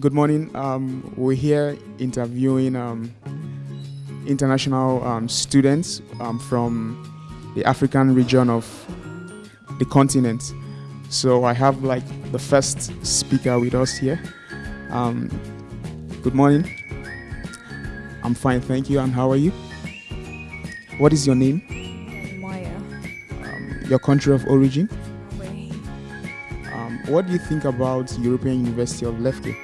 Good morning. Um, we're here interviewing um, international um, students um, from the African region of the continent. So I have like the first speaker with us here. Um, good morning. I'm fine, thank you. And how are you? What is your name? Maya. Um, your country of origin? Um, what do you think about European University of Lefke?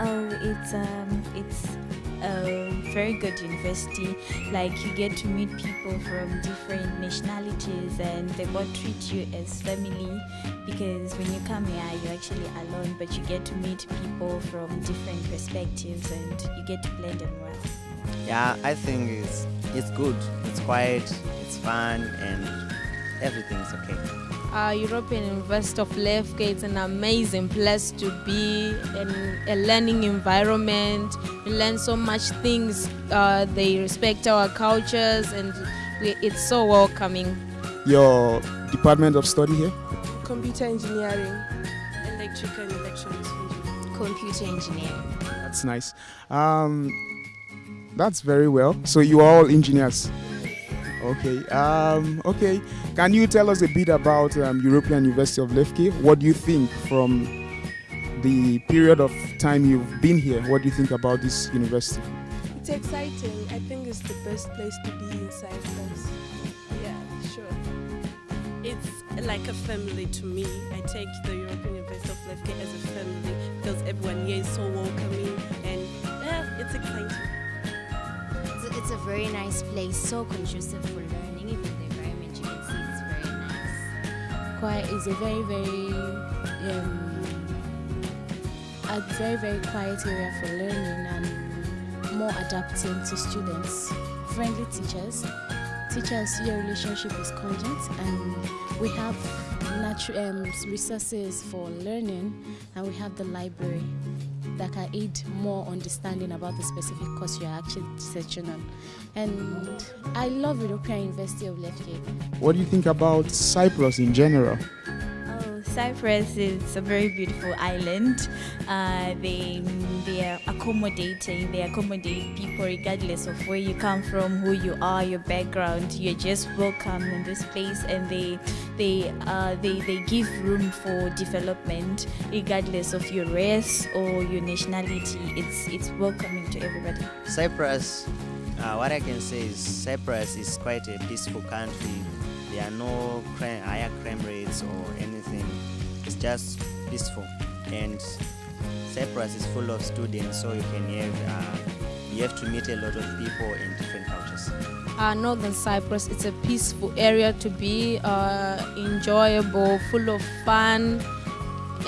Oh, it's um, it's a very good university. Like you get to meet people from different nationalities, and they both treat you as family. Because when you come here, you're actually alone, but you get to meet people from different perspectives, and you get to blend in well. Yeah, I think it's it's good. It's quiet, it's fun, and everything's okay. Uh, European University of Lefke. It's an amazing place to be, and a learning environment. You learn so much things. Uh, they respect our cultures, and we, it's so welcoming. Your department of study here? computer engineering, electrical and electronics engineering. Computer engineering. That's nice. Um, that's very well. So you are all engineers. Okay. Um, okay. Can you tell us a bit about um, European University of Lefke? What do you think from the period of time you've been here? What do you think about this university? It's exciting. I think it's the best place to be in Cyprus. Yeah, sure. It's like a family to me. I take the European University of Lefke as a family because everyone here is so welcoming and yeah, it's exciting. It's a, very nice place, so conducive for learning. Even the environment you can see is very nice. quiet is a very very um, a very very quiet area for learning and more adapting to students friendly teachers teachers your relationship is content and we have natural um, resources for learning and we have the library that can aid more understanding about the specific course you're actually searching on and i love european university of lefke What do you think about Cyprus in general? Oh, Cyprus is a very beautiful island. Uh, they they are accommodating. They accommodate people regardless of where you come from, who you are, your background. You're just welcome in this place, and they they uh, they they give room for development regardless of your race or your nationality. It's it's welcoming to everybody. Cyprus, uh, what I can say is Cyprus is quite a peaceful country. There are no crime, higher crime rates or anything. It's just peaceful, and Cyprus is full of students, so you can have uh, you have to meet a lot of people in different cultures. Uh, Northern Cyprus, it's a peaceful area to be, uh, enjoyable, full of fun,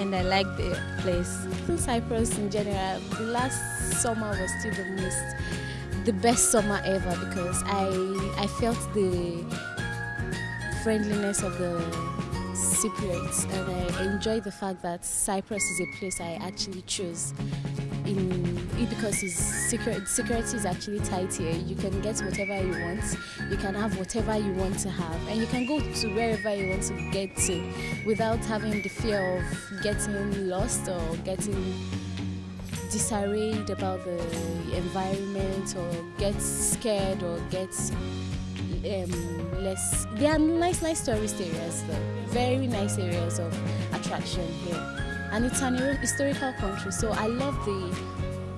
and I like the place. in Cyprus in general, the last summer was still the most, the best summer ever because I I felt the friendliness of the Cypriots and I enjoy the fact that Cyprus is a place I actually choose In because security is actually tight here. You can get whatever you want, you can have whatever you want to have, and you can go to wherever you want to get to without having the fear of getting lost or getting disarrayed about the environment or get scared or get um, less. There are nice, nice tourist areas though. Very nice areas of attraction here, and it's an historical country. So I love the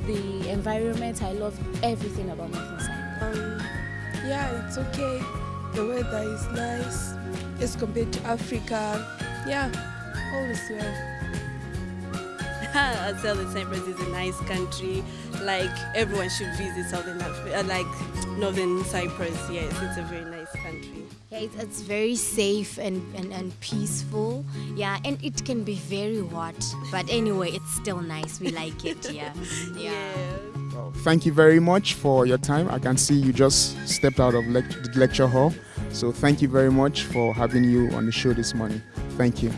the environment. I love everything about Cyprus. Um, yeah, it's okay. The weather is nice It's compared to Africa. Yeah, all is well. I'd say that Cyprus is a nice country. Like everyone should visit Southern Africa, uh, like Northern Cyprus. Yes, it's a very nice country. Yeah, it's, it's very safe and, and, and peaceful. Yeah, and it can be very hot. But anyway, it's still nice. We like it. Yeah. Yeah. Well, thank you very much for your time. I can see you just stepped out of lect- the lecture hall. So thank you very much for having you on the show this morning. Thank you.